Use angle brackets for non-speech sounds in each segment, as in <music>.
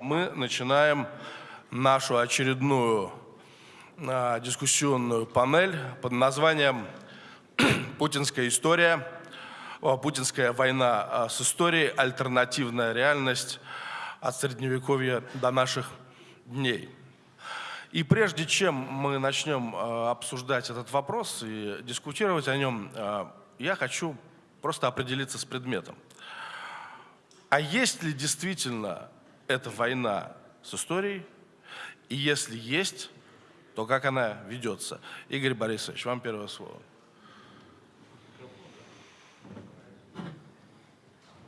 Мы начинаем нашу очередную а, дискуссионную панель под названием <clears throat> «Путинская история», «Путинская война а, с историей. Альтернативная реальность от Средневековья до наших дней». И прежде чем мы начнем а, обсуждать этот вопрос и дискутировать о нем, я хочу просто определиться с предметом. А есть ли действительно эта война с историей? И если есть, то как она ведется? Игорь Борисович, вам первое слово.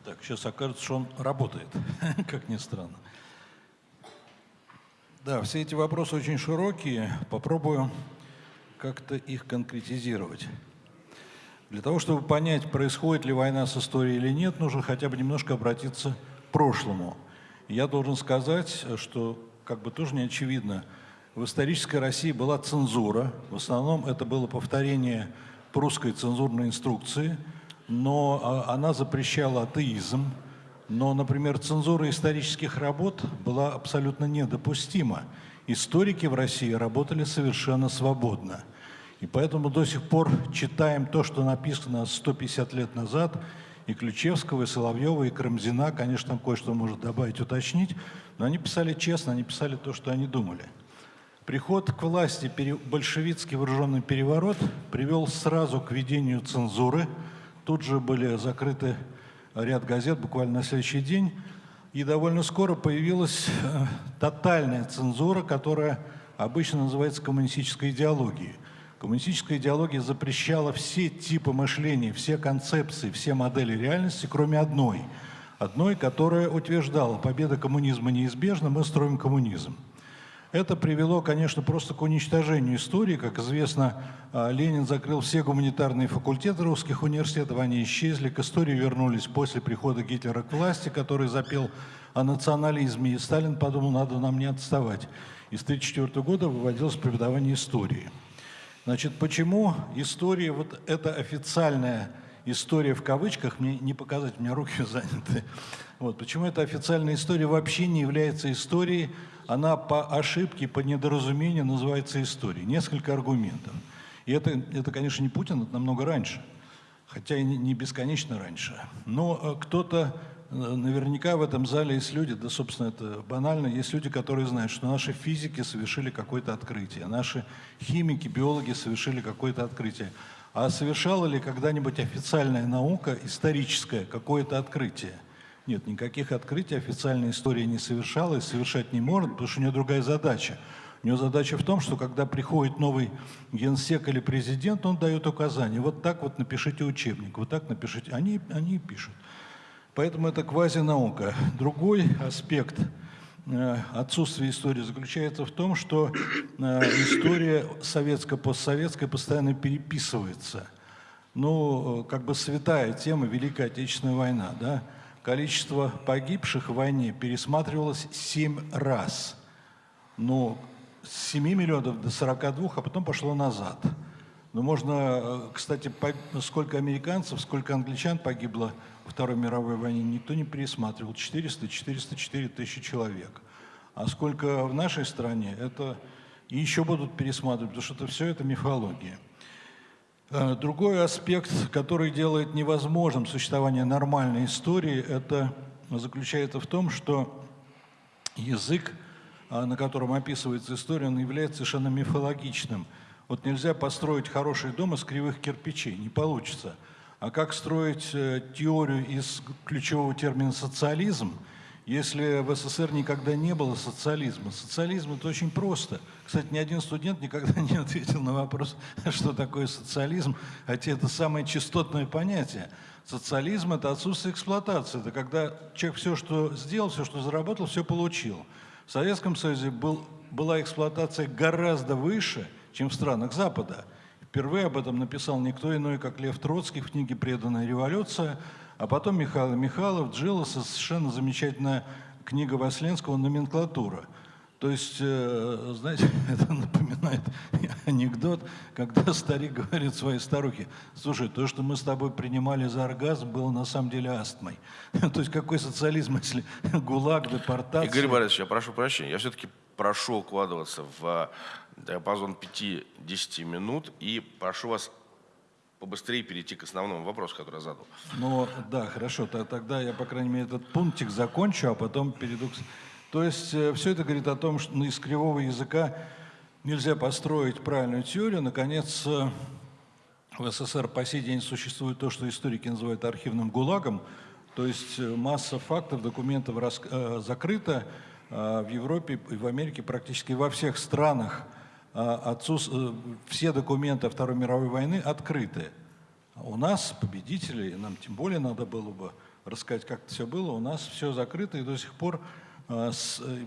Так, сейчас окажется, что он работает, <laughs> как ни странно. Да, все эти вопросы очень широкие. Попробую как-то их конкретизировать. Для того, чтобы понять, происходит ли война с историей или нет, нужно хотя бы немножко обратиться к прошлому. Я должен сказать, что, как бы тоже не очевидно, в исторической России была цензура. В основном это было повторение прусской цензурной инструкции, но а, она запрещала атеизм. Но, например, цензура исторических работ была абсолютно недопустима. Историки в России работали совершенно свободно. И поэтому до сих пор читаем то, что написано 150 лет назад, и Ключевского, и Соловьева, и Карамзина, конечно, там кое-что может добавить, уточнить, но они писали честно, они писали то, что они думали. Приход к власти, большевистский вооруженный переворот привел сразу к введению цензуры. Тут же были закрыты ряд газет буквально на следующий день. И довольно скоро появилась э, тотальная цензура, которая обычно называется коммунистической идеологией. Коммунистическая идеология запрещала все типы мышления, все концепции, все модели реальности, кроме одной. Одной, которая утверждала, победа коммунизма неизбежна, мы строим коммунизм. Это привело, конечно, просто к уничтожению истории. Как известно, а, Ленин закрыл все гуманитарные факультеты русских университетов, они исчезли, к истории вернулись после прихода Гитлера к власти, который запел о национализме, и Сталин подумал, надо нам не отставать. И с 1934 года выводилось преподавание истории. Значит, почему история, вот эта официальная история в кавычках, мне не показать, у меня руки <laughs> заняты, вот, почему эта официальная история вообще не является историей, она по ошибке, по недоразумению называется историей. Несколько аргументов. И это, это конечно, не Путин, это намного раньше, хотя и не бесконечно раньше. Но э, кто-то Наверняка в этом зале есть люди, да, собственно, это банально, есть люди, которые знают, что наши физики совершили какое-то открытие, наши химики, биологи совершили какое-то открытие. А совершала ли когда-нибудь официальная наука, историческая, какое-то открытие? Нет, никаких открытий официальная история не совершала и совершать не может, потому что у нее другая задача. У нее задача в том, что когда приходит новый генсек или президент, он дает указания. Вот так вот напишите учебник, вот так напишите. Они, они пишут. Поэтому это квазинаука. Другой аспект э, отсутствия истории заключается в том, что э, история советско-постсоветская постоянно переписывается. Ну, как бы святая тема Великая Отечественная война. Да? Количество погибших в войне пересматривалось семь раз. Ну, с 7 миллионов до 42, а потом пошло назад. Но можно, э, кстати, сколько американцев, сколько англичан погибло Второй мировой войне никто не пересматривал. 400-404 тысячи человек. А сколько в нашей стране, это и еще будут пересматривать, потому что это все это мифология. Э, другой аспект, который делает невозможным существование нормальной истории, это заключается в том, что язык, э, на котором описывается история, он является совершенно мифологичным. Вот нельзя построить хороший дом из кривых кирпичей, не получится – а как строить э, теорию из ключевого термина «социализм», если в СССР никогда не было социализма? Социализм – это очень просто. Кстати, ни один студент никогда не ответил на вопрос, <laughs> что такое социализм, хотя это самое частотное понятие. Социализм – это отсутствие эксплуатации. Это когда человек все, что сделал, все, что заработал, все получил. В Советском Союзе был, была эксплуатация гораздо выше, чем в странах Запада. Впервые об этом написал никто иной, как Лев Троцкий в книге «Преданная революция», а потом Михаил Михайлов, Джилоса, совершенно замечательная книга Васленского «Номенклатура». То есть, э, знаете, <laughs> это напоминает анекдот, когда старик говорит своей старухе, слушай, то, что мы с тобой принимали за оргазм, было на самом деле астмой. <laughs> То есть какой социализм, если <laughs> ГУЛАГ, депортация... Игорь Борисович, я прошу прощения, я все-таки прошу укладываться в диапазон 5-10 минут и прошу вас побыстрее перейти к основному вопросу, который я задал. Ну, да, хорошо, тогда я, по крайней мере, этот пунктик закончу, а потом перейду к... То есть э, все это говорит о том, что из кривого языка нельзя построить правильную теорию. Наконец, э, в СССР по сей день существует то, что историки называют архивным ГУЛАГом, то есть э, масса фактов, документов закрыта в Европе и в Америке, практически во всех странах – а, отцус... Э, все документы Второй мировой войны открыты. У нас, победителей, нам тем более надо было бы рассказать, как это все было, у нас все закрыто и до сих пор, э, э,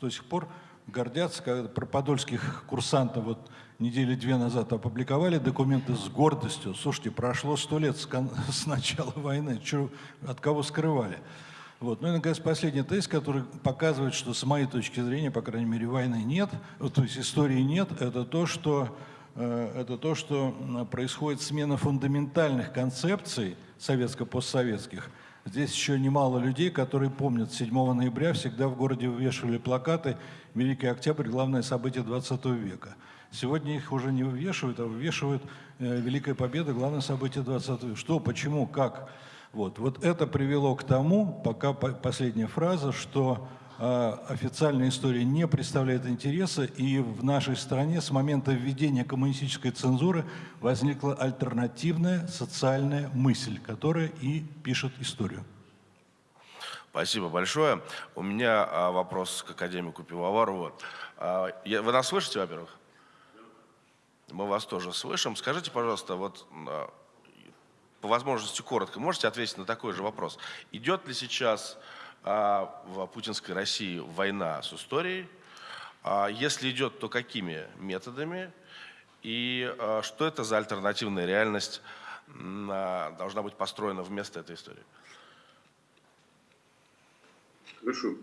до сих пор гордятся, когда про подольских курсантов вот недели две назад опубликовали документы с гордостью. Слушайте, прошло сто лет с, <laughs> с начала войны, Чё, от кого скрывали? Вот. Ну и, наконец, последний тест, который показывает, что с моей точки зрения, по крайней мере, войны нет, то есть истории нет, это то, что, э, это то, что происходит смена фундаментальных концепций советско-постсоветских. Здесь еще немало людей, которые помнят, 7 ноября всегда в городе вывешивали плакаты «Великий Октябрь – главное событие 20 века». Сегодня их уже не вывешивают, а вывешивают э, «Великая Победа – главное событие 20 века». Что, почему, как? Вот, вот это привело к тому, пока последняя фраза, что э, официальная история не представляет интереса, и в нашей стране с момента введения коммунистической цензуры возникла альтернативная социальная мысль, которая и пишет историю. Спасибо большое. У меня а, вопрос к академику Пивоварову. А, вы нас слышите, во-первых? Мы вас тоже слышим. Скажите, пожалуйста, вот а, по возможности коротко, можете ответить на такой же вопрос. Идет ли сейчас а, в путинской России война с историей? А, если идет, то какими методами? И а, что это за альтернативная реальность а, должна быть построена вместо этой истории? Хорошо.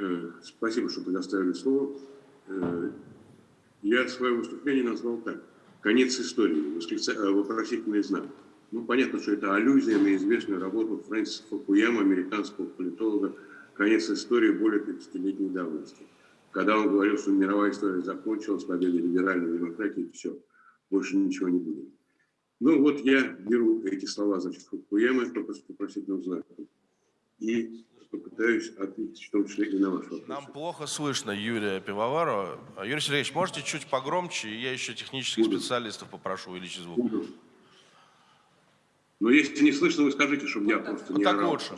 Э, спасибо, что предоставили слово. Э, я свое выступление назвал так. Конец истории. Восклица... Э, вопросительный знак. Ну, понятно, что это аллюзия на известную работу Фрэнсиса Фукуяма, американского политолога, конец истории более 30-летней давности. Когда он говорил, что мировая история закончилась, победа либеральной демократии, все, больше ничего не будет. Ну вот я беру эти слова, значит, Фукуямы, только с вопросительным знаком, и попытаюсь ответить в том числе и на ваш вопрос. Нам плохо слышно Юрия Пивоварова. Юрий Сергеевич, можете чуть погромче? Я еще технических Буду. специалистов попрошу увеличить звук. Буду. Но если не слышно, вы скажите, чтобы я просто вот не так орал. лучше.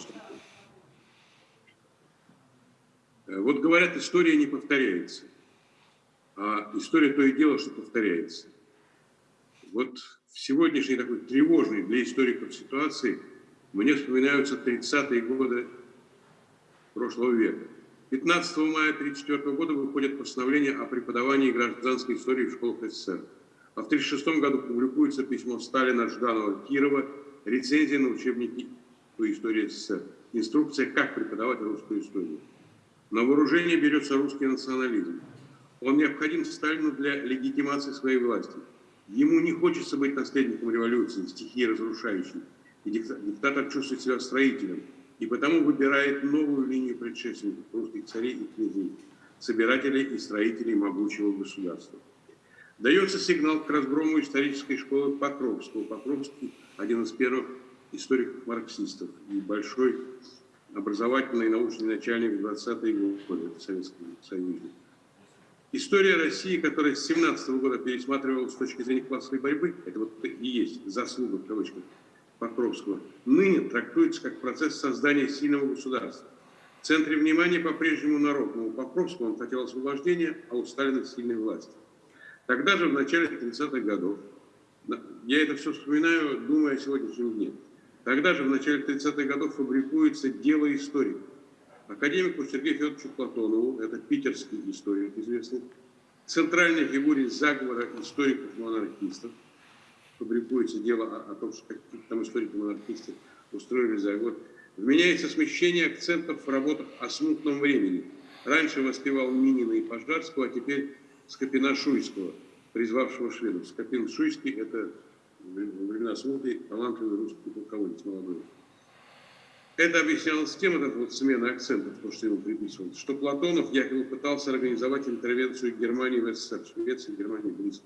Э, вот говорят, история не повторяется. А история то и дело, что повторяется. Вот в сегодняшней такой тревожной для историков ситуации мне вспоминаются 30-е годы прошлого века. 15 мая 1934 года выходит постановление о преподавании гражданской истории в школах СССР. А в 1936 году публикуется письмо Сталина, Жданова, Кирова рецензия на учебники по истории СССР, инструкция, как преподавать русскую историю. На вооружение берется русский национализм. Он необходим Сталину для легитимации своей власти. Ему не хочется быть наследником революции, стихии разрушающей. И диктатор чувствует себя строителем, и потому выбирает новую линию предшественников русских царей и князей, собирателей и строителей могучего государства. Дается сигнал к разброму исторической школы Покровского. Покровский – один из первых историков-марксистов и большой образовательный и научный начальник 20-е годы в Советском Союзе. История России, которая с 17 -го года пересматривалась с точки зрения классовой борьбы, это вот и есть заслуга, в кавычках, Покровского, ныне трактуется как процесс создания сильного государства. В центре внимания по-прежнему народ, но у Покровского он хотел освобождения, а у Сталина сильной власти. Тогда же, в начале 30-х годов, я это все вспоминаю, думая о сегодняшнем дне, тогда же, в начале 30-х годов, фабрикуется дело историка. Академику Сергею Федоровичу Платонову, это питерский историк известный, центральной фигуре заговора историков-монархистов, фабрикуется дело о, о том, что какие-то там историки-монархисты устроили заговор, вменяется смещение акцентов в работах о смутном времени, раньше воспевал Минина и Пожарского, а теперь Скопина-Шуйского, призвавшего шведов. Скопин-Шуйский – это времена смуты талантливый русский полководец молодой. Это объяснялось тем, эта вот смена акцентов, то, что ему приписывалось, что Платонов якобы пытался организовать интервенцию Германии в СССР, Швеции, Германии близко.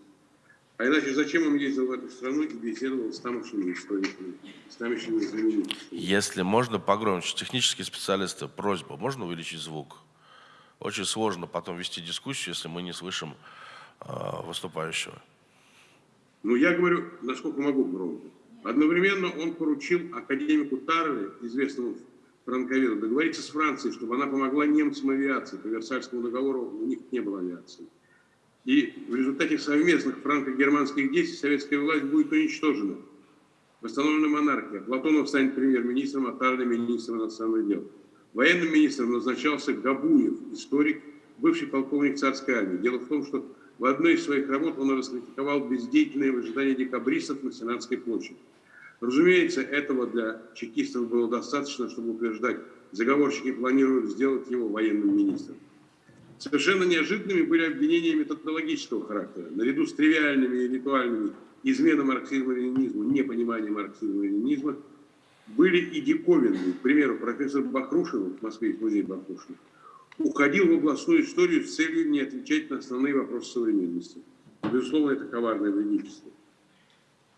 А иначе зачем он ездил в эту страну и беседовал с тамошними историками, с тамошними знаменитостями? Если можно погромче, технические специалисты, просьба, можно увеличить звук? Очень сложно потом вести дискуссию, если мы не слышим выступающего. Ну, я говорю, насколько могу громко. Одновременно он поручил академику Тарле, известному франковеду, договориться с Францией, чтобы она помогла немцам авиации. По Версальскому договору у них не было авиации. И в результате совместных франко-германских действий советская власть будет уничтожена. Восстановлена монархия. Платонов станет премьер-министром, а Тарле министром иностранных дел. Военным министром назначался Габуев, историк, бывший полковник царской армии. Дело в том, что в одной из своих работ он раскритиковал бездеятельное выжидание декабристов на Сенатской площади. Разумеется, этого для чекистов было достаточно, чтобы утверждать, заговорщики планируют сделать его военным министром. Совершенно неожиданными были обвинения методологического характера. Наряду с тривиальными и ритуальными изменой марксизма-ленинизму, непониманием марксизма-ленинизма, были и диковинные. К примеру, профессор Бахрушин в Москве, в музее Бахрушина, уходил в областную историю с целью не отвечать на основные вопросы современности. Безусловно, это коварное вредительство.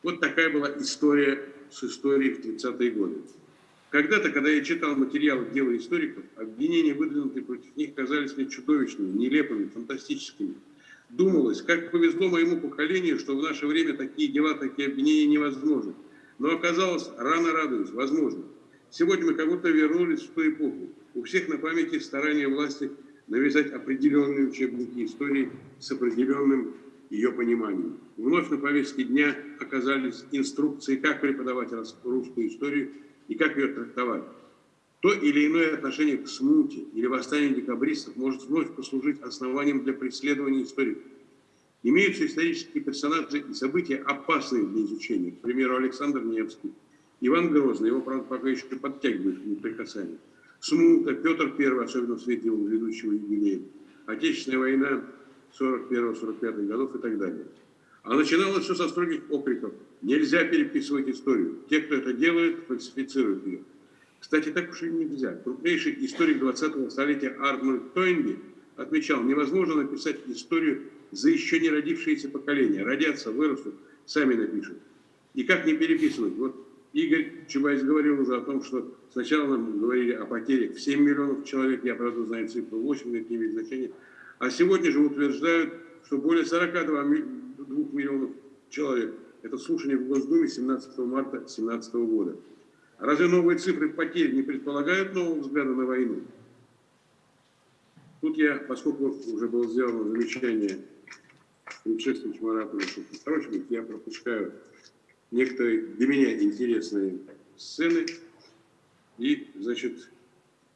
Вот такая была история с историей в 30-е годы. Когда-то, когда я читал материалы дела историков, обвинения, выдвинутые против них, казались мне чудовищными, нелепыми, фантастическими. Думалось, как повезло моему поколению, что в наше время такие дела, такие обвинения невозможны. Но оказалось, рано радуюсь, возможно. Сегодня мы как будто вернулись в ту эпоху. У всех на памяти старания власти навязать определенные учебники истории с определенным ее пониманием. Вновь на повестке дня оказались инструкции, как преподавать русскую историю и как ее трактовать. То или иное отношение к смуте или восстанию декабристов может вновь послужить основанием для преследования историков. Имеются исторические персонажи и события, опасные для изучения. К примеру, Александр Невский, Иван Грозный, его, правда, пока еще подтягивают неприкасаемо. Смута, Петр I, особенно в свете его ведущего юбилея, Отечественная война 41-45 годов и так далее. А начиналось все со строгих окриков. Нельзя переписывать историю. Те, кто это делает, фальсифицируют ее. Кстати, так уж и нельзя. Крупнейший историк 20-го столетия Арнольд Тойнби отмечал, невозможно написать историю за еще не родившиеся поколения. Родятся, вырастут, сами напишут. И как не переписывать? Вот Игорь Чубайс говорил уже о том, что сначала нам говорили о потерях в 7 миллионов человек, я, правда, знаю цифру 8, это не имеет значения. А сегодня же утверждают, что более 42 миллионов человек. Это слушание в Госдуме 17 марта 2017 года. Разве новые цифры потерь не предполагают нового взгляда на войну? Тут я, поскольку уже было сделано замечание предшественничему оратору Шуховичу, я пропускаю некоторые для меня интересные сцены и, значит,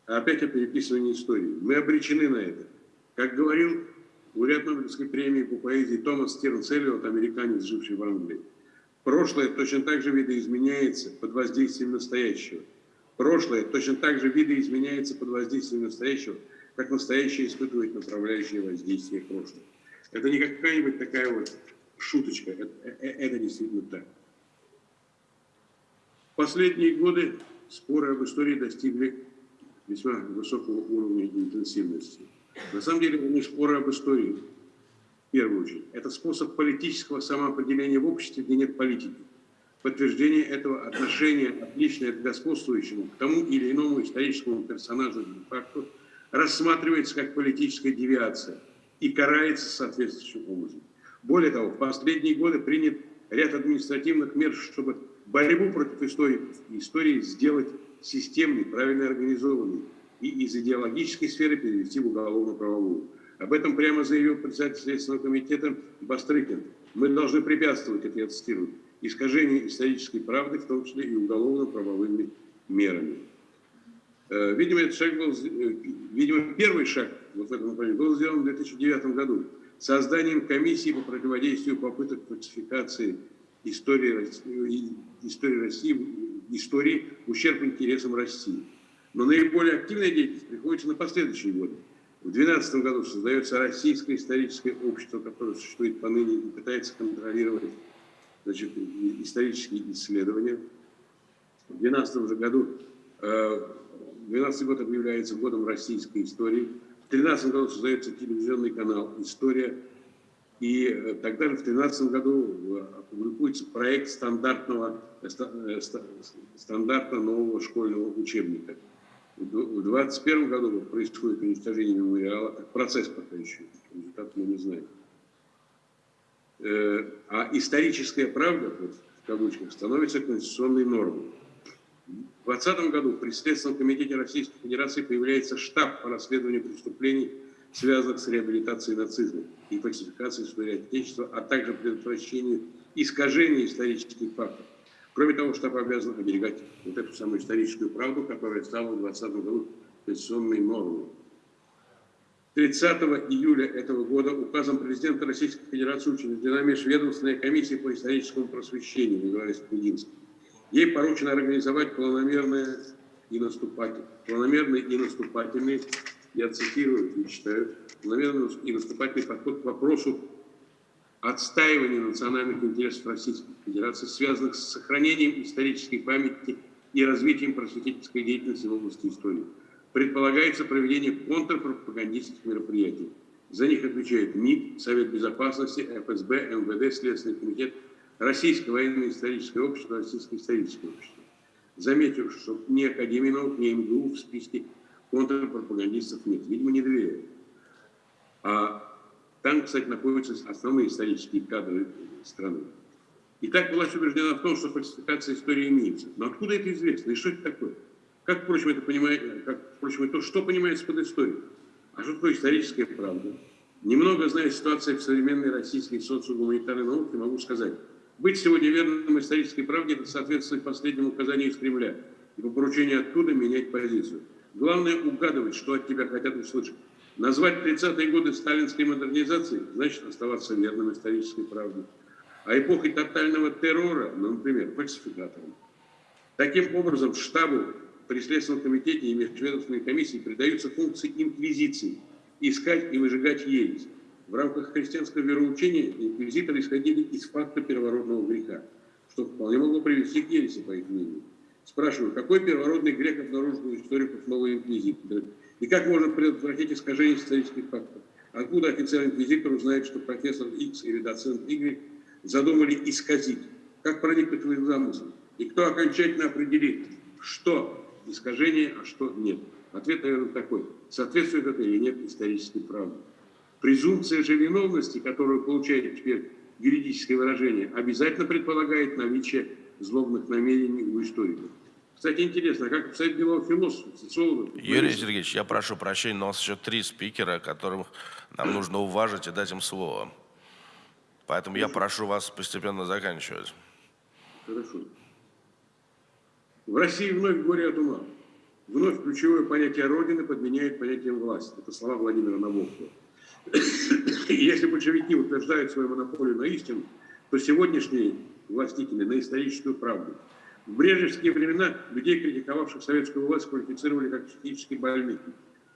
опять о переписывании истории. Мы обречены на это. Как говорил лауреат Нобелевской премии по поэзии Томас Стернс Эллиот, американец, живший в Англии, прошлое точно так же видоизменяется под воздействием настоящего. Прошлое точно так же видоизменяется под воздействием настоящего, как настоящее испытывает направляющее воздействие прошлого. Это не какая-нибудь такая вот шуточка, это, это, э, это действительно так. Последние годы споры об истории достигли весьма высокого уровня интенсивности. На самом деле, не споры об истории, в первую очередь. Это способ политического самоопределения в обществе, где нет политики. Подтверждение этого отношения, отличное от господствующему, к тому или иному историческому персонажу факту, рассматривается как политическая девиация и карается соответствующим образом. Более того, в последние годы принят ряд административных мер, чтобы борьбу против истории, истории сделать системной, правильно организованной, и из идеологической сферы перевести в уголовно-правовую. Об этом прямо заявил председатель Следственного комитета Бастрыкин. Мы должны препятствовать, это я цитирую, искажению исторической правды, в том числе и уголовно-правовыми мерами. Э, видимо, этот шаг был, э, видимо, первый шаг вот в этом направлении был сделан в 2009 году созданием комиссии по противодействию попыток фальсификации истории истории России, истории ущерб интересам России. Но наиболее активная деятельность приходится на последующие годы. В 2012 году создается Российское историческое общество, которое существует поныне и пытается контролировать значит, исторические исследования. В 2012 же году, 2012 год объявляется годом российской истории. В 2013 году создается телевизионный канал «История». И э, тогда же в 2013 году э, публикуется проект стандартного, э, стандарта нового школьного учебника. В 2021 году происходит уничтожение мемориала, процесс пока еще, результат мы не знаем. А историческая правда, вот, в кавычках, становится конституционной нормой. В 2020 году при Следственном комитете Российской Федерации появляется штаб по расследованию преступлений связанных с реабилитацией нацизма и фальсификацией истории Отечества, а также предотвращению искажения исторических фактов. Кроме того, штаб обязан оберегать вот эту самую историческую правду, которая стала в 2020 году конституционной нормой. 30 июля этого года указом президента Российской Федерации учреждена межведомственная комиссия по историческому просвещению, называется Кудинский. Ей поручено организовать планомерные и наступательные, планомерные и наступательные я цитирую и читаю, наверное, и наступательный подход к вопросу отстаивания национальных интересов Российской Федерации, связанных с сохранением исторической памяти и развитием просветительской деятельности в области истории. Предполагается проведение контрпропагандистских мероприятий. За них отвечает МИД, Совет Безопасности, ФСБ, МВД, Следственный комитет, Российское военно-историческое общество, Российское историческое общество. Заметив, что ни Академии наук, ни МГУ в списке контрпропагандистов нет. Видимо, не доверяют. А там, кстати, находятся основные исторические кадры страны. И так власть убеждена в том, что фальсификация истории имеется. Но откуда это известно? И что это такое? Как, впрочем, это понимает, как, впрочем, это, что понимается под историей? А что такое историческая правда? Немного зная ситуации в современной российской социогуманитарной науке, могу сказать, быть сегодня верным исторической правде – это соответствовать последнему указанию из Кремля и по поручению оттуда менять позицию. Главное угадывать, что от тебя хотят услышать. Назвать 30-е годы сталинской модернизации значит оставаться верным исторической правде. А эпохой тотального террора, ну, например, фальсификатором. Таким образом, штабу при Следственном комитете и межведомственной комиссии придаются функции инквизиции – искать и выжигать ересь. В рамках христианского вероучения инквизиторы исходили из факта первородного греха, что вполне могло привести к ереси, по их мнению. Спрашиваю, какой первородный грех обнаружил у историков новой инквизиции? И как можно предотвратить искажение исторических фактов? Откуда офицер инквизитор узнает, что профессор X или доцент Y задумали исказить? Как проникнуть в их замысел? И кто окончательно определит, что искажение, а что нет? Ответ, наверное, такой. Соответствует это или нет исторической правде? Презумпция же виновности, которую получает теперь юридическое выражение, обязательно предполагает наличие злобных намерений у историков. Кстати, интересно, как обстоит дело философов, социологов? Юрий Сергеевич, я прошу прощения, но у нас еще три спикера, которых нам нужно уважить и дать им слово. Поэтому Хорошо. я прошу вас постепенно заканчивать. Хорошо. В России вновь горе от ума. Вновь ключевое понятие Родины подменяет понятием власти. Это слова Владимира Набокова. <coughs> Если большевики утверждают свою монополию на истину, то сегодняшние властители на историческую правду – в брежневские времена людей, критиковавших советскую власть, квалифицировали как психически больных.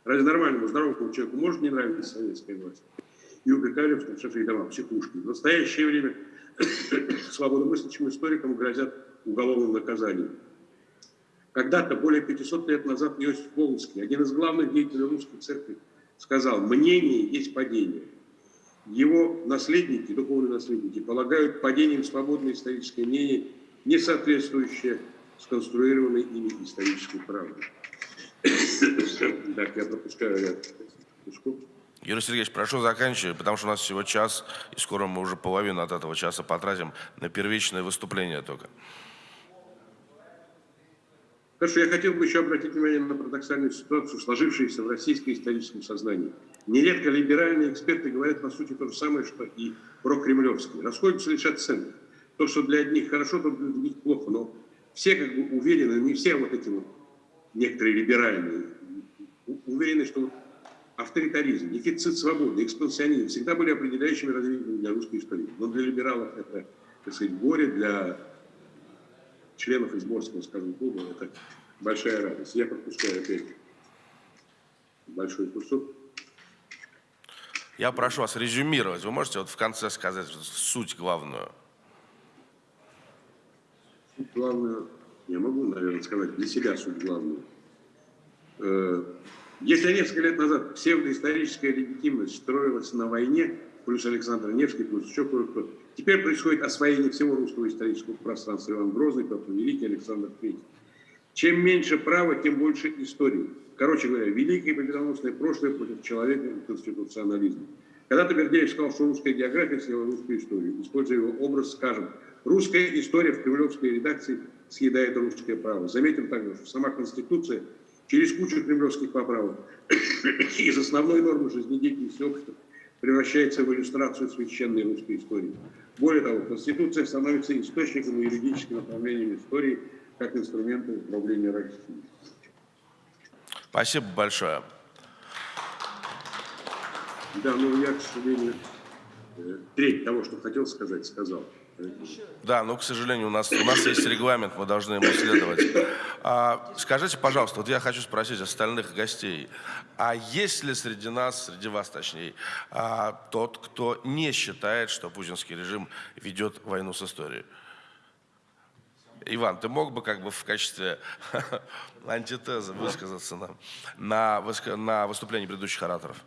Разве нормальному, здоровому человеку может не нравиться советская власть? И упрекали в старших домах, психушки. В настоящее время <coughs> свободомыслящим историкам грозят уголовным наказанием. Когда-то, более 500 лет назад, Иосиф Волынский, один из главных деятелей русской церкви, сказал, мнение есть падение. Его наследники, духовные наследники, полагают падением свободное историческое мнение не соответствующее сконструированной ими исторической правде. Так, я пропускаю ряд кусков. Юрий Сергеевич, прошу заканчивать, потому что у нас всего час, и скоро мы уже половину от этого часа потратим на первичное выступление только. Хорошо, я хотел бы еще обратить внимание на парадоксальную ситуацию, сложившуюся в российском историческом сознании. Нередко либеральные эксперты говорят, по сути, то же самое, что и про кремлевские. Расходятся лишь оценки то, что для одних хорошо, то для других плохо. Но все как бы уверены, не все вот эти вот некоторые либеральные, уверены, что авторитаризм, дефицит свободы, экспансионизм всегда были определяющими развитием для русской истории. Но для либералов это, так сказать, горе, для членов изборского, скажем, клуба это большая радость. Я пропускаю опять большой кусок. Я прошу вас резюмировать. Вы можете вот в конце сказать суть главную? Суть главную, я могу, наверное, сказать для себя суть главную. Э, если несколько лет назад псевдоисторическая легитимность строилась на войне, плюс Александр Невский, плюс еще кое-кто, теперь происходит освоение всего русского исторического пространства. Иван Грозный, Петр Великий, Александр Третий. Чем меньше права, тем больше истории. Короче говоря, великое победоносное прошлое против человека и конституционализма. Когда-то Бердеев сказал, что русская география съела русскую историю. Используя его образ, скажем, русская история в кремлевской редакции съедает русское право. Заметим также, что сама Конституция через кучу кремлевских поправок <coughs> из основной нормы жизнедеятельности общества превращается в иллюстрацию священной русской истории. Более того, Конституция становится источником и юридическим направлением истории как инструмента управления Россией. Спасибо большое. Да, ну я, к сожалению, э, треть того, что хотел сказать, сказал. Да, но, к сожалению, у нас, у нас есть регламент, мы должны ему следовать. А, скажите, пожалуйста, вот я хочу спросить остальных гостей, а есть ли среди нас, среди вас точнее, а, тот, кто не считает, что путинский режим ведет войну с историей? Иван, ты мог бы как бы в качестве <laughs> антитезы высказаться на, на, на выступлении предыдущих ораторов?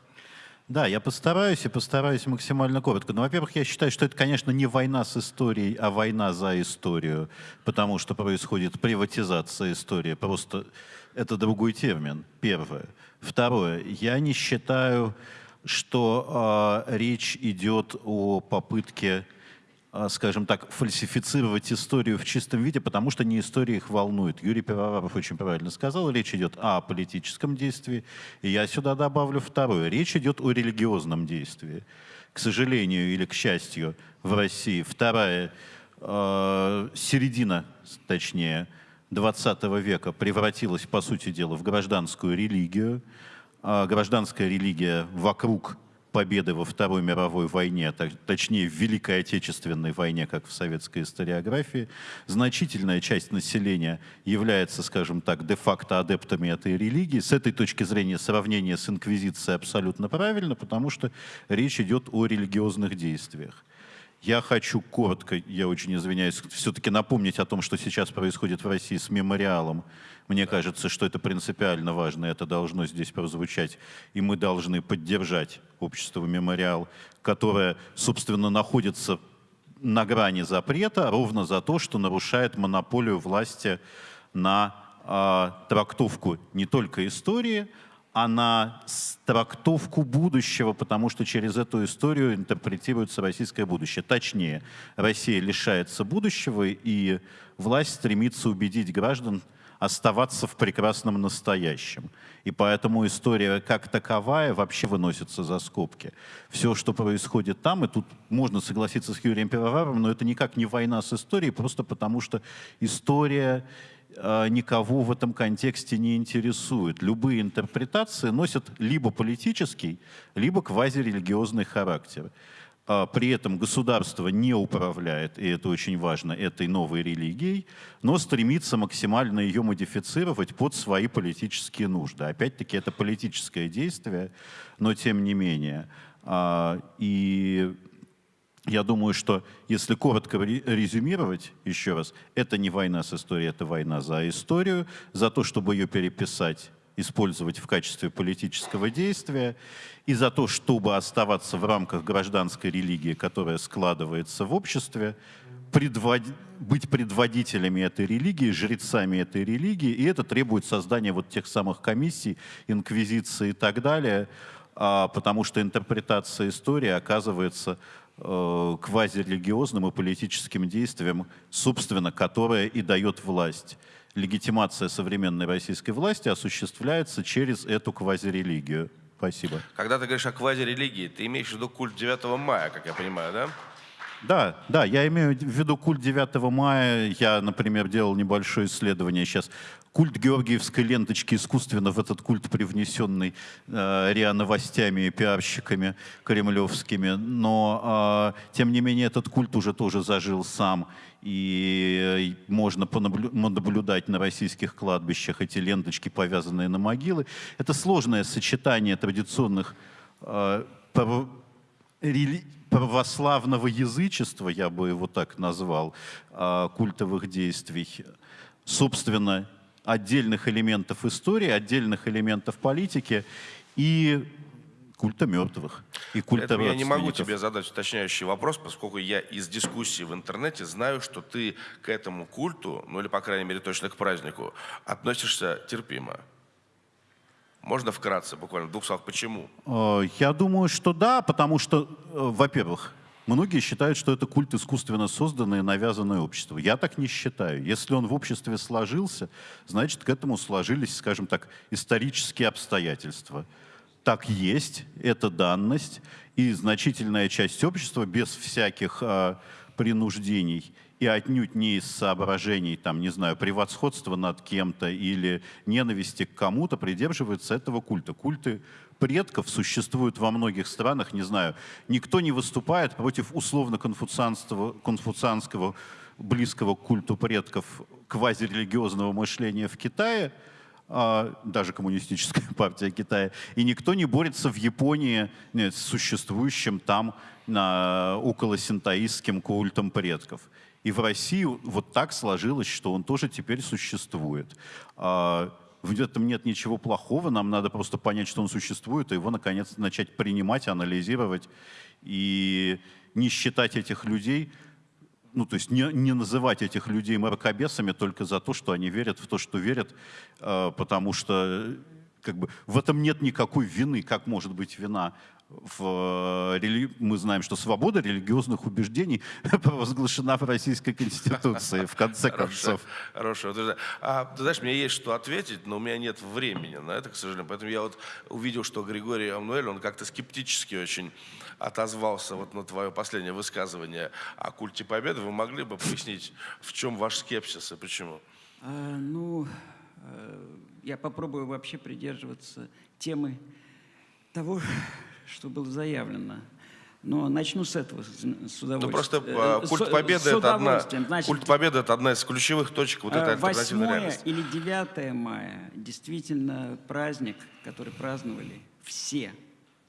Да, я постараюсь и постараюсь максимально коротко. Но, во-первых, я считаю, что это, конечно, не война с историей, а война за историю, потому что происходит приватизация истории. Просто это другой термин, первое. Второе, я не считаю, что э, речь идет о попытке скажем так, фальсифицировать историю в чистом виде, потому что не история их волнует. Юрий Пивоваров очень правильно сказал, речь идет о политическом действии, и я сюда добавлю второе. Речь идет о религиозном действии. К сожалению или к счастью, в России вторая э, середина, точнее, 20 века превратилась, по сути дела, в гражданскую религию. Э, гражданская религия вокруг победы во Второй мировой войне, точнее в Великой Отечественной войне, как в советской историографии, значительная часть населения является, скажем так, де-факто адептами этой религии. С этой точки зрения сравнение с инквизицией абсолютно правильно, потому что речь идет о религиозных действиях. Я хочу коротко, я очень извиняюсь, все-таки напомнить о том, что сейчас происходит в России с мемориалом. Мне кажется, что это принципиально важно, это должно здесь прозвучать. И мы должны поддержать общество «Мемориал», которое, собственно, находится на грани запрета ровно за то, что нарушает монополию власти на э, трактовку не только истории, а на трактовку будущего, потому что через эту историю интерпретируется российское будущее. Точнее, Россия лишается будущего, и власть стремится убедить граждан оставаться в прекрасном настоящем. И поэтому история как таковая вообще выносится за скобки. Все, что происходит там, и тут можно согласиться с Юрием Пивоваровым, но это никак не война с историей, просто потому что история а, никого в этом контексте не интересует. Любые интерпретации носят либо политический, либо квазирелигиозный характер. А, при этом государство не управляет, и это очень важно, этой новой религией, но стремится максимально ее модифицировать под свои политические нужды. Опять-таки это политическое действие, но тем не менее. А, и я думаю, что если коротко резюмировать еще раз, это не война с историей, это война за историю, за то, чтобы ее переписать, использовать в качестве политического действия, и за то, чтобы оставаться в рамках гражданской религии, которая складывается в обществе, предвод... быть предводителями этой религии, жрецами этой религии, и это требует создания вот тех самых комиссий, инквизиции и так далее, а, потому что интерпретация истории оказывается э, квазирелигиозным и политическим действием, собственно, которое и дает власть. Легитимация современной российской власти осуществляется через эту квазирелигию. Спасибо. Когда ты говоришь о квазирелигии, ты имеешь в виду культ 9 мая, как я понимаю, да? Да, да, я имею в виду культ 9 мая. Я, например, делал небольшое исследование сейчас. Культ Георгиевской ленточки искусственно в этот культ привнесенный э, РИА новостями и пиарщиками кремлевскими. Но, э, тем не менее, этот культ уже тоже зажил сам. И э, можно понаблюдать на российских кладбищах эти ленточки, повязанные на могилы. Это сложное сочетание традиционных э, православного язычества, я бы его так назвал, а, культовых действий, собственно, отдельных элементов истории, отдельных элементов политики и культа мертвых, и культа Поэтому я не могу тебе задать уточняющий вопрос, поскольку я из дискуссии в интернете знаю, что ты к этому культу, ну или, по крайней мере, точно к празднику, относишься терпимо. Можно вкратце, буквально в двух словах, почему? Э, Я думаю, что да, потому что, э, во-первых, многие считают, что это культ искусственно созданное и навязанное общество. Я так не считаю. Если он в обществе сложился, значит, к этому сложились, скажем так, исторические обстоятельства. Так есть, это данность, и значительная часть общества без всяких э, принуждений и отнюдь не из соображений, там, не знаю, превосходства над кем-то или ненависти к кому-то придерживается этого культа. Культы предков существуют во многих странах, не знаю, никто не выступает против условно-конфуцианского конфуцианского близкого к культу предков квазирелигиозного мышления в Китае, а, даже коммунистическая <laughs> партия Китая, и никто не борется в Японии нет, с существующим там на, около синтаистским культом предков. И в России вот так сложилось, что он тоже теперь существует. А, В этом нет ничего плохого, нам надо просто понять, что он существует, и его, наконец, начать принимать, анализировать и не считать этих людей ну, то есть не, не называть этих людей мракобесами только за то, что они верят в то, что верят, э, потому что как бы, в этом нет никакой вины. Как может быть вина? В, э, рели- Мы знаем, что свобода религиозных убеждений <laughs> провозглашена в Российской Конституции, в конце концов. Хорошо. А, ты знаешь, мне есть что ответить, но у меня нет времени на это, к сожалению. Поэтому я вот увидел, что Григорий Амнуэль, он как-то скептически очень отозвался вот на твое последнее высказывание о культе победы. Вы могли бы пояснить, в чем ваш скепсис и почему? А, ну, э, я попробую вообще придерживаться темы того, что было заявлено. Но начну с этого, с удовольствием. Ну просто Э, культ победы это одна. Значит, культ победы это одна из ключевых точек вот этой альтернативной 8 реальности. или 9 мая действительно праздник, который праздновали все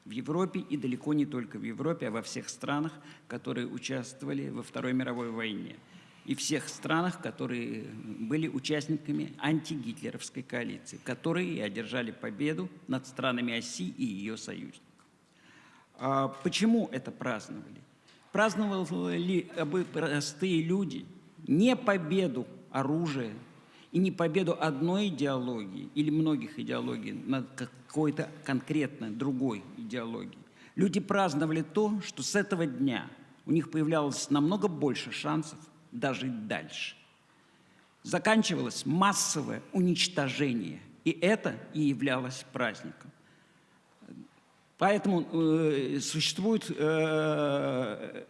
в Европе и далеко не только в Европе, а во всех странах, которые участвовали во Второй мировой войне. И всех странах, которые были участниками антигитлеровской коалиции, которые одержали победу над странами оси и ее союзников. А почему это праздновали? Праздновали бы простые люди не победу оружия и не победу одной идеологии или многих идеологий над какой-то конкретно другой идеологией. Люди праздновали то, что с этого дня у них появлялось намного больше шансов дожить дальше. Заканчивалось массовое уничтожение, и это и являлось праздником. Поэтому э, существует, э,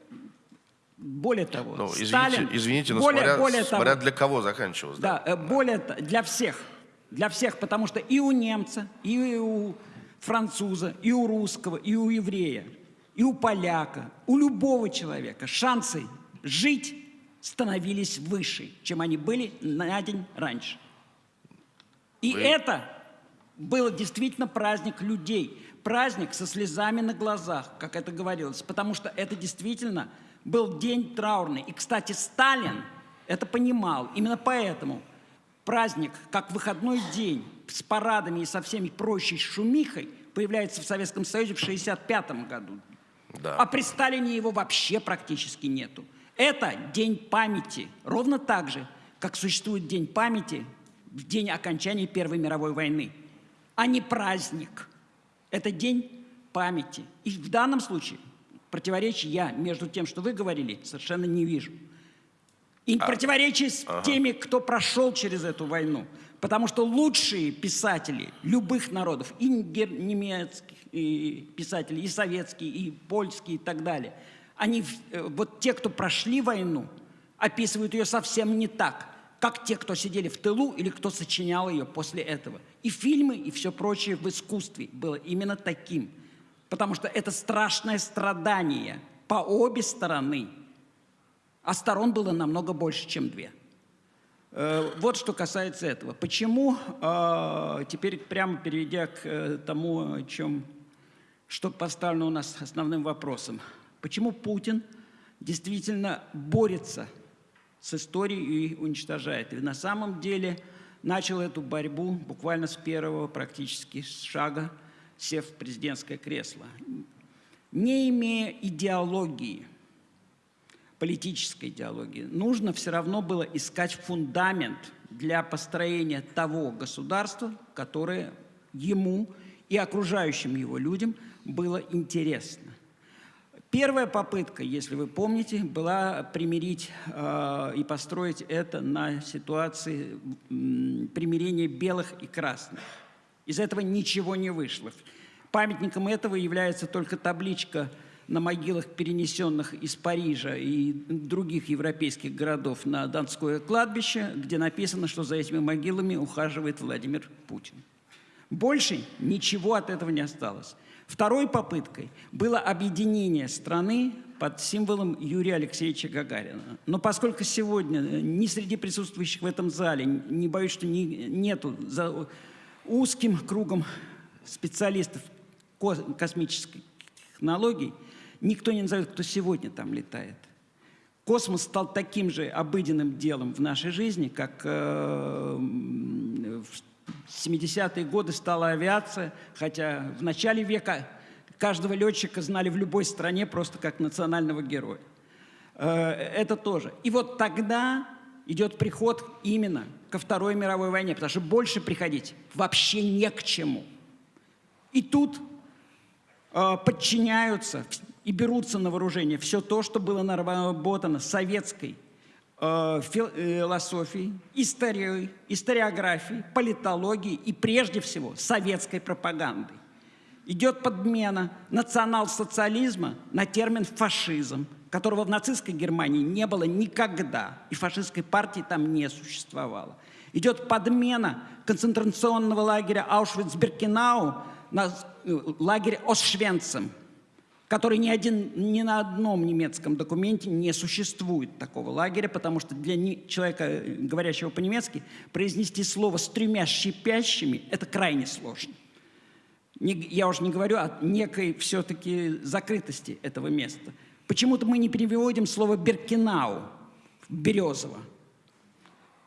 более того, Ну, извините, Сталин... извините, но более, смотря, более смотря того, для кого заканчивалось. да, э, более для всех, для всех, потому что и у немца, и у француза, и у русского, и у еврея, и у поляка, у любого человека шансы жить становились выше, чем они были на день раньше. И Вы- это был действительно праздник людей, праздник со слезами на глазах, как это говорилось, потому что это действительно был день траурный. И, кстати, Сталин это понимал. Именно поэтому праздник, как выходной день, с парадами и со всеми прочей шумихой, появляется в Советском Союзе в 1965 году. Да. А при Сталине его вообще практически нету. Это день памяти. Ровно так же, как существует день памяти в день окончания Первой мировой войны, а не праздник. Это день памяти. И в данном случае противоречия я между тем, что вы говорили, совершенно не вижу. И противоречий с теми, кто прошел через эту войну. Потому что лучшие писатели любых народов, и немецких и писатели, и советские, и польские, и так далее, они, э, вот те, кто прошли войну, описывают ее совсем не так, как те, кто сидели в тылу или кто сочинял ее после этого. И фильмы, и все прочее в искусстве было именно таким. Потому что это страшное страдание по обе стороны. А сторон было намного больше, чем две. Э, Вот что касается этого. Почему, э, теперь прямо перейдя к э, тому, чем что поставлено у нас основным вопросом. Почему Путин действительно борется с историей и уничтожает? И на самом деле начал эту борьбу буквально с первого практически шага, сев в президентское кресло. Не имея идеологии, политической идеологии, нужно все равно было искать фундамент для построения того государства, которое ему и окружающим его людям было интересно. Первая попытка, если вы помните, была примирить э, и построить это на ситуации э, примирения белых и красных. Из этого ничего не вышло. Памятником этого является только табличка на могилах, перенесенных из Парижа и других европейских городов на Донское кладбище, где написано, что за этими могилами ухаживает Владимир Путин. Больше ничего от этого не осталось. Второй попыткой было объединение страны под символом Юрия Алексеевича Гагарина. Но поскольку сегодня ни среди присутствующих в этом зале, не боюсь, что не, нету за узким кругом специалистов космических технологий, никто не назовет, кто сегодня там летает. Космос стал таким же обыденным делом в нашей жизни, как э, в 70-е годы стала авиация, хотя в начале века каждого летчика знали в любой стране просто как национального героя. Э, это тоже. И вот тогда идет приход именно ко Второй мировой войне, потому что больше приходить вообще не к чему. И тут э, подчиняются и берутся на вооружение все то, что было наработано советской Э, философии, истории, историографии, политологии и прежде всего советской пропагандой. Идет подмена национал-социализма на термин «фашизм», которого в нацистской Германии не было никогда, и фашистской партии там не существовало. Идет подмена концентрационного лагеря Аушвиц-Биркенау на э, лагерь Осшвенцем – который ни, один, ни на одном немецком документе не существует такого лагеря, потому что для человека, говорящего по-немецки, произнести слово с тремя шипящими – это крайне сложно. Не, я уже не говорю о некой все-таки закрытости этого места. Почему-то мы не переводим слово «беркинау» – «березово».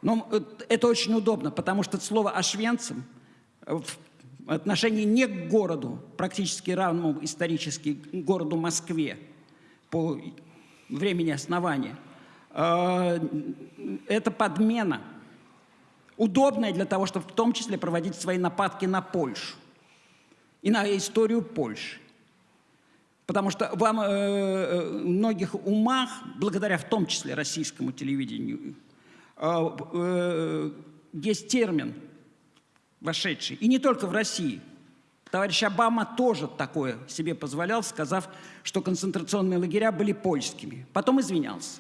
Но это очень удобно, потому что слово «ашвенцем» в отношении не к городу, практически равному исторически городу Москве по времени основания, а, это подмена, удобная для того, чтобы в том числе проводить свои нападки на Польшу и на историю Польши. Потому что вам э, в многих умах, благодаря в том числе российскому телевидению, э, э, есть термин вошедший. И не только в России. Товарищ Обама тоже такое себе позволял, сказав, что концентрационные лагеря были польскими. Потом извинялся.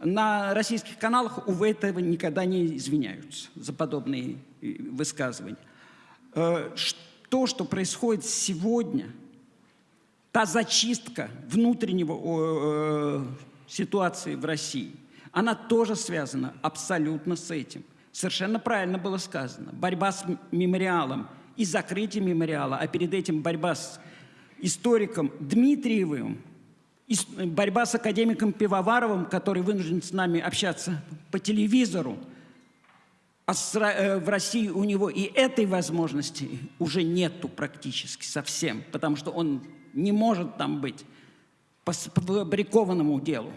На российских каналах, увы, этого никогда не извиняются за подобные э, высказывания. Э, то, что происходит сегодня, та зачистка внутреннего э, ситуации в России, она тоже связана абсолютно с этим – совершенно правильно было сказано. Борьба с мемориалом и закрытие мемориала, а перед этим борьба с историком Дмитриевым, борьба с академиком Пивоваровым, который вынужден с нами общаться по телевизору, а э, в России у него и этой возможности уже нету практически совсем, потому что он не может там быть по фабрикованному делу.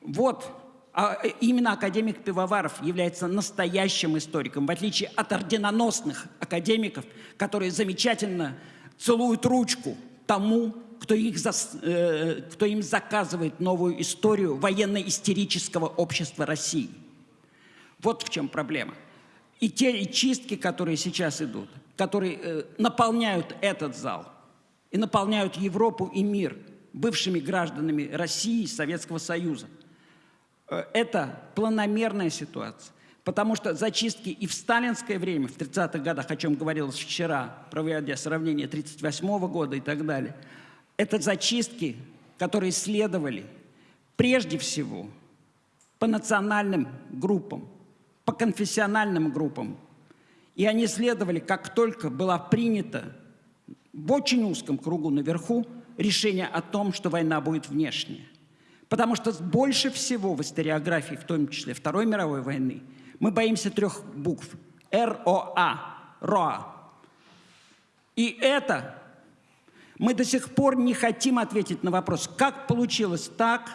Вот а э, именно академик Пивоваров является настоящим историком, в отличие от орденоносных академиков, которые замечательно целуют ручку тому, кто, их зас, э, кто им заказывает новую историю военно-истерического общества России. Вот в чем проблема. И те и чистки, которые сейчас идут, которые э, наполняют этот зал и наполняют Европу и мир бывшими гражданами России и Советского Союза – это планомерная ситуация. Потому что зачистки и в сталинское время, в 30-х годах, о чем говорилось вчера, проводя сравнение 38 -го года и так далее, это зачистки, которые следовали прежде всего по национальным группам, по конфессиональным группам. И они следовали, как только была принята в очень узком кругу наверху решение о том, что война будет внешняя. Потому что больше всего в историографии, в том числе Второй мировой войны, мы боимся трех букв. РОА. РОА. И это мы до сих пор не хотим ответить на вопрос, как получилось так,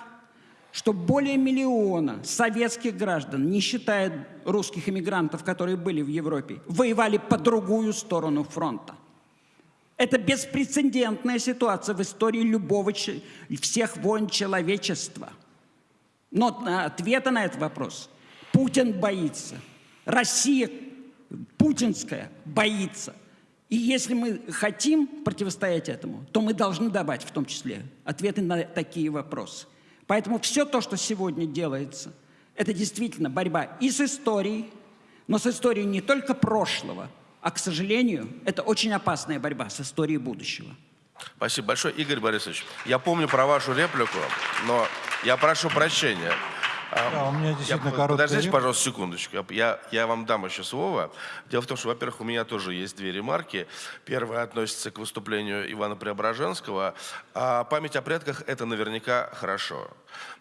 что более миллиона советских граждан, не считая русских иммигрантов, которые были в Европе, воевали по другую сторону фронта. Это беспрецедентная ситуация в истории любого, всех войн человечества. Но ответа на этот вопрос Путин боится. Россия путинская боится. И если мы хотим противостоять этому, то мы должны давать в том числе ответы на такие вопросы. Поэтому все то, что сегодня делается, это действительно борьба и с историей, но с историей не только прошлого, а, к сожалению, это очень опасная борьба с историей будущего. Спасибо большое. Игорь Борисович, я помню про вашу реплику, но я прошу прощения. Да, у меня действительно я, короткая Подождите, пожалуйста, секундочку. Я, я вам дам еще слово. Дело в том, что, во-первых, у меня тоже есть две ремарки. Первая относится к выступлению Ивана Преображенского. А память о предках – это наверняка хорошо.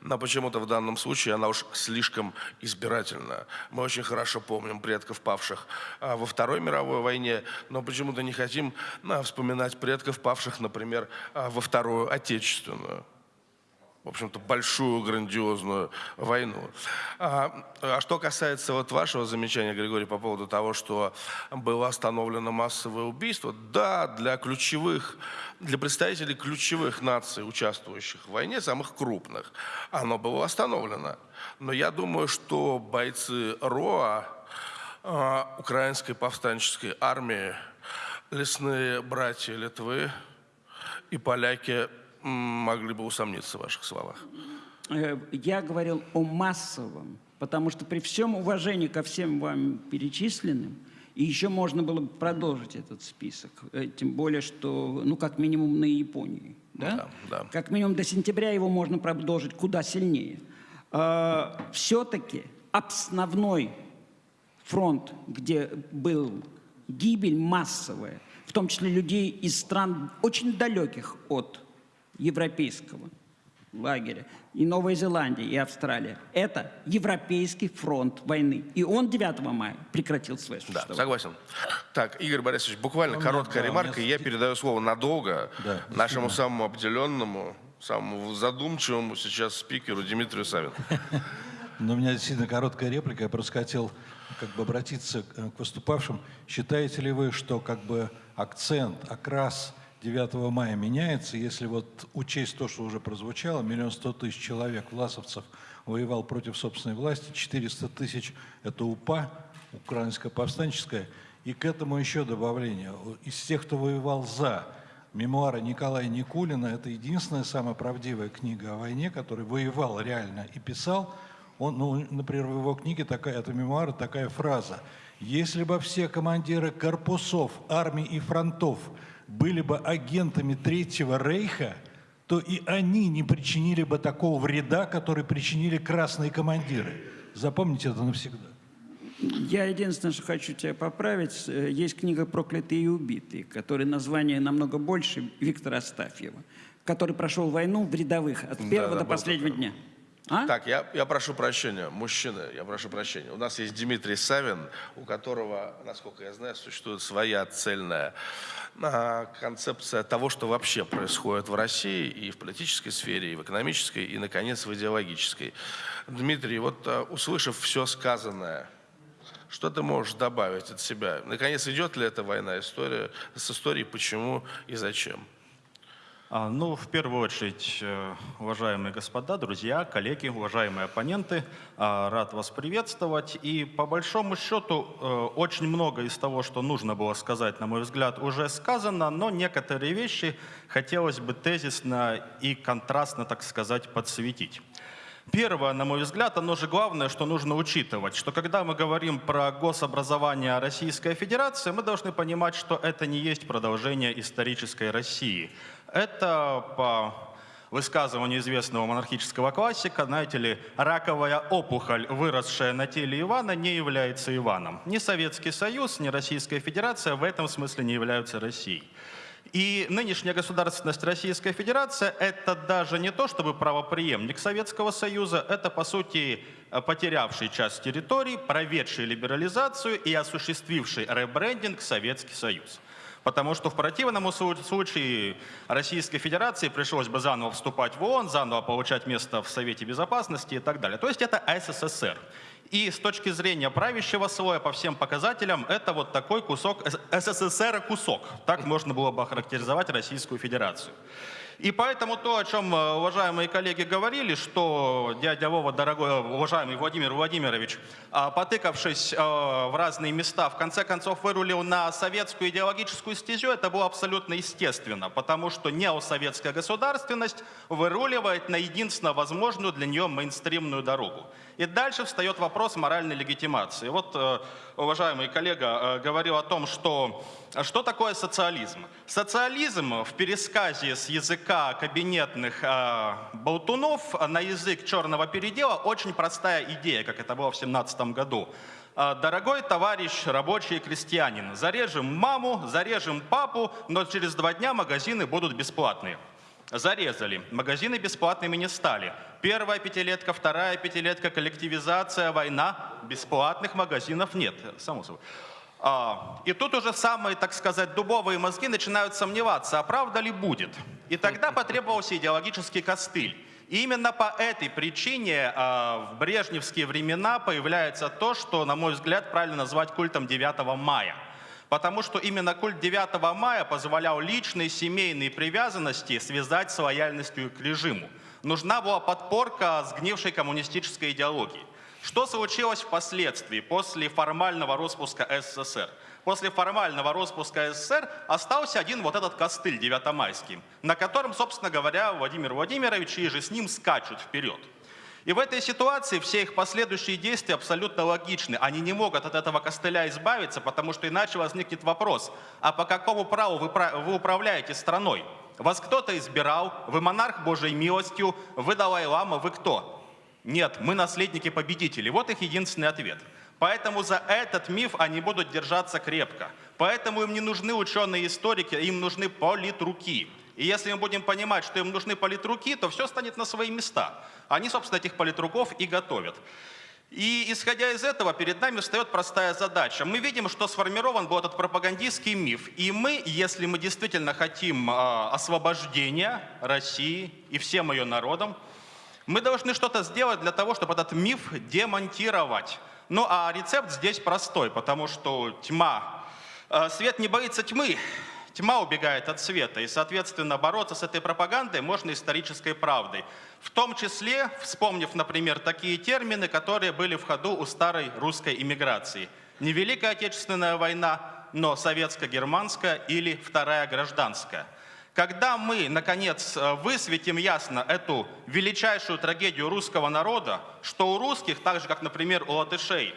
Но почему-то в данном случае она уж слишком избирательна. Мы очень хорошо помним предков, павших а, во Второй мировой войне, но почему-то не хотим а, вспоминать предков, павших, например, а, во Вторую Отечественную в общем-то, большую, грандиозную войну. А, а что касается вот вашего замечания, Григорий, по поводу того, что было остановлено массовое убийство, да, для ключевых, для представителей ключевых наций, участвующих в войне, самых крупных, оно было остановлено. Но я думаю, что бойцы РОА, а, украинской повстанческой армии, лесные братья Литвы и поляки могли бы усомниться в ваших словах. Э, я говорил о массовом, потому что при всем уважении ко всем вам перечисленным, и еще можно было бы продолжить этот список, э, тем более, что, ну, как минимум на Японии, да? Да, да. Как минимум до сентября его можно продолжить куда сильнее. А, Все-таки основной фронт, где был гибель массовая, в том числе людей из стран очень далеких от европейского лагеря, и Новая Зеландия, и Австралия. Это Европейский фронт войны. И он 9 мая прекратил свое Да, существование. согласен. Так, Игорь Борисович, буквально У меня, короткая да, ремарка, меня и я передаю слово надолго Да, нашему самому обделенному, самому задумчивому сейчас спикеру Дмитрию Савину. Но у меня действительно короткая реплика. Я просто хотел как бы обратиться к к выступавшим. Считаете ли вы, что как бы акцент, окрас 9 мая меняется, если вот учесть то, что уже прозвучало, миллион сто тысяч человек, власовцев, воевал против собственной власти, 400 тысяч – это УПА, украинская повстанческая, и к этому еще добавление. Из тех, кто воевал за, мемуары Николая Никулина – это единственная самая правдивая книга о войне, который воевал реально и писал. Он, ну, например, в его книге такая, это мемуары, такая фраза. «Если бы все командиры корпусов, армий и фронтов были бы агентами Третьего Рейха, то и они не причинили бы такого вреда, который причинили красные командиры». Запомните это навсегда. Я единственное, что хочу тебя поправить, э, есть книга «Проклятые и убитые», которой название намного больше Виктора Астафьева, который прошел войну в рядовых от первого да, до последнего такой. дня. А? Так, я, я прошу прощения, мужчины, я прошу прощения. У нас есть Дмитрий Савин, у которого, насколько я знаю, существует своя цельная а, концепция того, что вообще происходит в России и в политической сфере, и в экономической, и, наконец, в идеологической. Дмитрий, вот а, услышав все сказанное, что ты можешь добавить от себя? Наконец, идет ли эта война история, с историей, почему и зачем? А, Ну, в первую очередь, э, уважаемые господа, друзья, коллеги, уважаемые оппоненты, а, рад вас приветствовать. И по большому счету, э, очень много из того, что нужно было сказать, на мой взгляд, уже сказано, но некоторые вещи хотелось бы тезисно и контрастно, так сказать, подсветить. Первое, на мой взгляд, оно же главное, что нужно учитывать, что когда мы говорим про гособразование Российской Федерации, мы должны понимать, что это не есть продолжение исторической России. Это по высказыванию известного монархического классика, знаете ли, раковая опухоль, выросшая на теле Ивана, не является Иваном. Ни Советский Союз, ни Российская Федерация в этом смысле не являются Россией. И нынешняя государственность Российской Федерации – это даже не то, чтобы правоприемник Советского Союза, это, по сути, потерявший часть территорий, проведший либерализацию и осуществивший ребрендинг Советский Союз. Потому что в противном случае Российской Федерации пришлось бы заново вступать в ООН, заново получать место в Совете Безопасности и так далее. То есть это СССР. И с точки зрения правящего слоя по всем показателям это вот такой кусок, СССР кусок. Так можно было бы охарактеризовать Российскую Федерацию. И поэтому то, о чем э, уважаемые коллеги говорили, что дядя Вова, дорогой, уважаемый Владимир Владимирович, а, потыкавшись э, в разные места, в конце концов вырулил на советскую идеологическую стезю, это было абсолютно естественно, потому что неосоветская государственность выруливает на единственно возможную для нее мейнстримную дорогу. И дальше встает вопрос моральной легитимации. Вот уважаемый коллега говорил о том, что что такое социализм. Социализм в пересказе с языка кабинетных э, болтунов на язык черного передела очень простая идея, как это было в 17 году. Дорогой товарищ рабочий крестьянин, зарежем маму, зарежем папу, но через два дня магазины будут бесплатные. Зарезали. Магазины бесплатными не стали. Первая пятилетка, вторая пятилетка, коллективизация, война. Бесплатных магазинов нет, само собой. А, и тут уже самые, так сказать, дубовые мозги начинают сомневаться, а правда ли будет. И тогда потребовался идеологический костыль. И именно по этой причине а, в брежневские времена появляется то, что, на мой взгляд, правильно назвать культом 9 мая. Потому что именно культ 9 мая позволял личные семейные привязанности связать с лояльностью к режиму. Нужна была подпорка сгнившей коммунистической идеологии. Что случилось впоследствии, после формального распуска СССР? После формального распуска СССР остался один вот этот костыль девятомайский, на котором, собственно говоря, Владимир Владимирович и же с ним скачут вперед. И в этой ситуации все их последующие действия абсолютно логичны. Они не могут от этого костыля избавиться, потому что иначе возникнет вопрос, а по какому праву вы, вы управляете страной? Вас кто-то избирал, вы монарх Божьей милостью, вы Далай-Лама, вы кто? Нет, мы наследники победителей. Вот их единственный ответ. Поэтому за этот миф они будут держаться крепко. Поэтому им не нужны ученые-историки, им нужны политруки. И если мы будем понимать, что им нужны политруки, то все станет на свои места. Они, собственно, этих политруков и готовят. И исходя из этого, перед нами встает простая задача. Мы видим, что сформирован был этот пропагандистский миф. И мы, если мы действительно хотим э, освобождения России и всем ее народам, мы должны что-то сделать для того, чтобы этот миф демонтировать. Ну а рецепт здесь простой, потому что тьма, э, свет не боится тьмы, тьма убегает от света. И, соответственно, бороться с этой пропагандой можно исторической правдой. В том числе, вспомнив, например, такие термины, которые были в ходу у старой русской иммиграции. Не Великая Отечественная война, но советско-германская или Вторая гражданская – когда мы, наконец, э, высветим ясно эту величайшую трагедию русского народа, что у русских, так же, как, например, у латышей,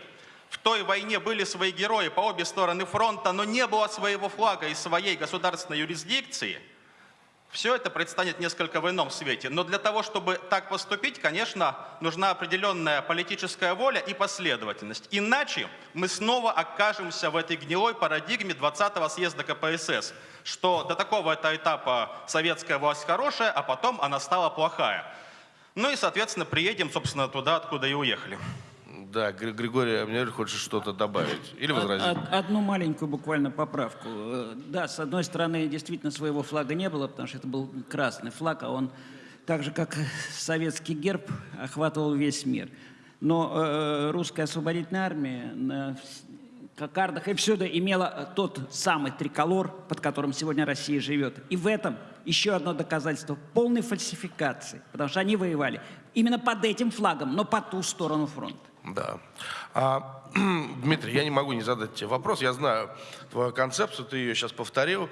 в той войне были свои герои по обе стороны фронта, но не было своего флага и своей государственной юрисдикции – все это предстанет несколько в ином свете. Но для того, чтобы так поступить, конечно, нужна определенная политическая воля и последовательность. Иначе мы снова окажемся в этой гнилой парадигме 20-го съезда КПСС, что до такого -то этапа советская власть хорошая, а потом она стала плохая. Ну и, соответственно, приедем, собственно, туда, откуда и уехали. Да, Григорий Амнер хочет что-то добавить или возразить? Одну маленькую буквально поправку. Э, да, с одной стороны, действительно своего флага не было, потому что это был красный флаг, а он так же, как советский герб, охватывал весь мир. Но э, русская освободительная армия на кокардах и всюду имела тот самый триколор, под которым сегодня Россия живет. И в этом еще одно доказательство полной фальсификации, потому что они воевали именно под этим флагом, но по ту сторону фронта. Да. А, <clears throat> Дмитрий, я не могу не задать тебе вопрос. Я знаю твою концепцию, ты ее сейчас повторил.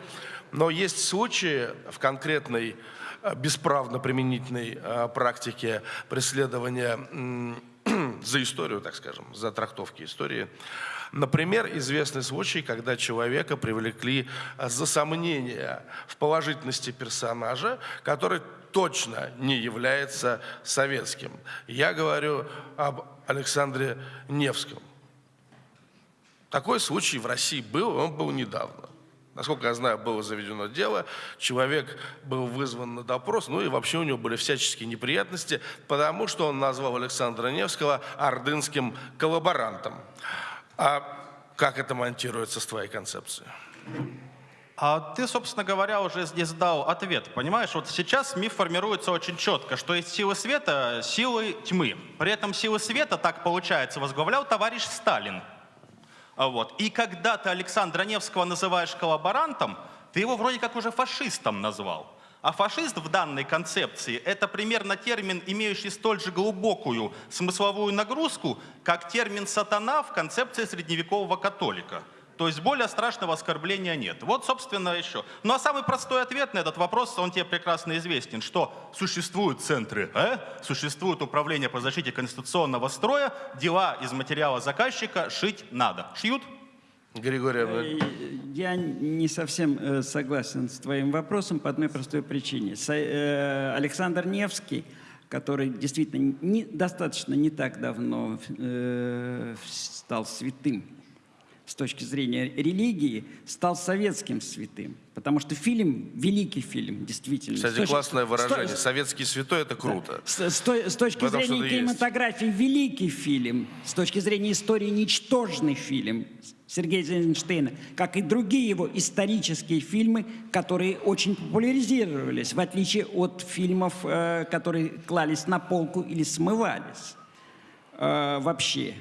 Но есть случаи в конкретной э, бесправно применительной э, практике преследования <clears throat> за историю, так скажем, за трактовки истории. Например, известный случай, когда человека привлекли э, за сомнение в положительности персонажа, который точно не является советским. Я говорю об Александре Невском. Такой случай в России был, он был недавно. Насколько я знаю, было заведено дело, человек был вызван на допрос, ну и вообще у него были всяческие неприятности, потому что он назвал Александра Невского ордынским коллаборантом. А как это монтируется с твоей концепцией? А ты, собственно говоря, уже здесь дал ответ. Понимаешь, вот сейчас миф формируется очень четко, что есть силы света, силы тьмы. При этом силы света, так получается, возглавлял товарищ Сталин. А Вот. И когда ты Александра Невского называешь коллаборантом, ты его вроде как уже фашистом назвал. А фашист в данной концепции – это примерно термин, имеющий столь же глубокую смысловую нагрузку, как термин «сатана» в концепции средневекового католика. То есть более страшного оскорбления нет. Вот, собственно, еще. Ну а самый простой ответ на этот вопрос, он тебе прекрасно известен, что существуют центры, э? существует управление по защите конституционного строя, дела из материала заказчика шить надо. Шьют? Григорий, Э, Иванович. Я не совсем э, согласен с твоим вопросом по одной простой причине. Э, Александр Невский, который действительно не, достаточно не так давно э, стал святым с точки зрения религии, стал советским святым. Потому что фильм, великий фильм, действительно. Кстати, точки- классное выражение. с- Советский святой – это круто. с, с с точки зрения есть. кинематографии великий фильм, с точки зрения истории ничтожный фильм Сергея Эйзенштейна, как и другие его исторические фильмы, которые очень популяризировались, в отличие от фильмов, э, которые клались на полку или смывались э, вообще.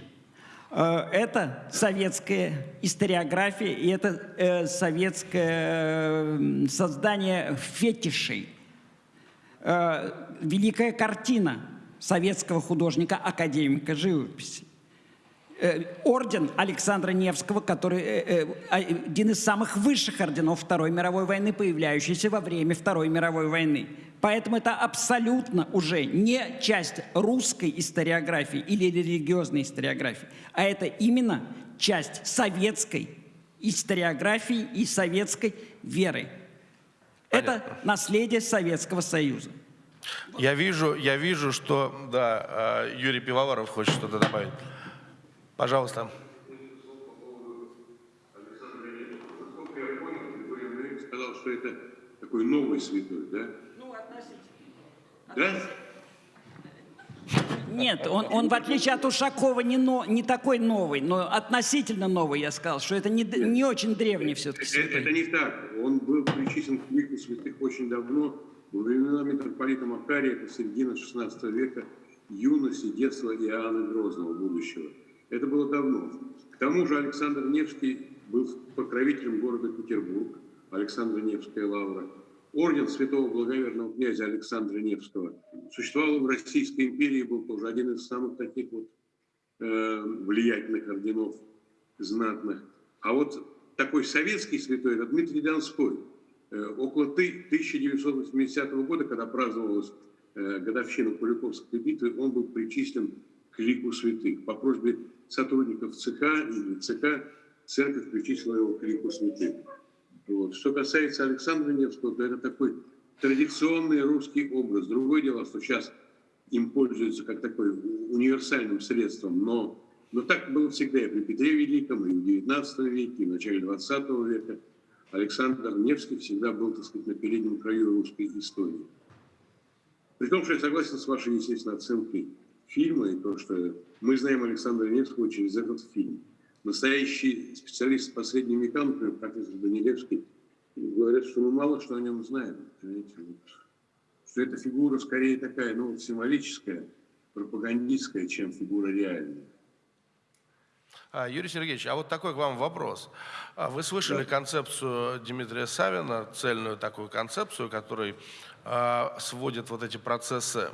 Э, Это советская историография, и это э, советское создание фетишей э, великая картина советского художника, академика живописи. Э, орден Александра Невского, который э, э, один из самых высших орденов Второй мировой войны, появляющийся во время Второй мировой войны. Поэтому это абсолютно уже не часть русской историографии или религиозной историографии, а это именно часть советской историографии и советской веры. Это наследие Советского Союза. Я вижу, я вижу, что, да, Юрий Пивоваров хочет что-то добавить. Пожалуйста. Насколько я понял, Григорий Андреевич сказал, что это такой новый святой, да? Ну, относительно. Да? Нет, он, он в отличие от Ушакова не, но, не такой новый, но относительно новый, я сказал, что это не, не очень древний все-таки Это, это святой. не так. Он был причислен к лику святых очень давно, во времена митрополита Макария, это середина XVI века, юности, детства Иоанна Грозного будущего. Это было давно. К тому же Александр Невский был покровителем города Петербург, Александра Невская лавра. Орден святого благоверного князя Александра Невского существовал в Российской империи, был тоже один из самых таких вот э, влиятельных орденов знатных. А вот такой советский святой, это Дмитрий Донской. Э, около ты- 1980 года, когда праздновалась э, годовщина Куликовской битвы, он был причислен к лику святых. По просьбе сотрудников ЦК или ЦК церковь причислила его к лику святых. Вот. Что касается Александра Невского, то это такой традиционный русский образ. Другое дело, что сейчас им пользуются как такой универсальным средством, но, но так было всегда и при Петре Великом, и в XIX веке, и в начале XX века. Александр Невский всегда был, так сказать, на переднем краю русской истории. При том, что я согласен с вашей, естественно, оценкой фильма и то, что мы знаем Александра Невского через этот фильм. Настоящий специалист по средним векам, например, профессор Данилевский, говорят, что мы мало что о нем знаем. понимаете. Что эта фигура скорее такая, ну, символическая, пропагандистская, чем фигура реальная. А, Юрий Сергеевич, а вот такой к вам вопрос. А Вы слышали концепцию Дмитрия Савина, цельную такую концепцию, который а, сводит вот эти процессы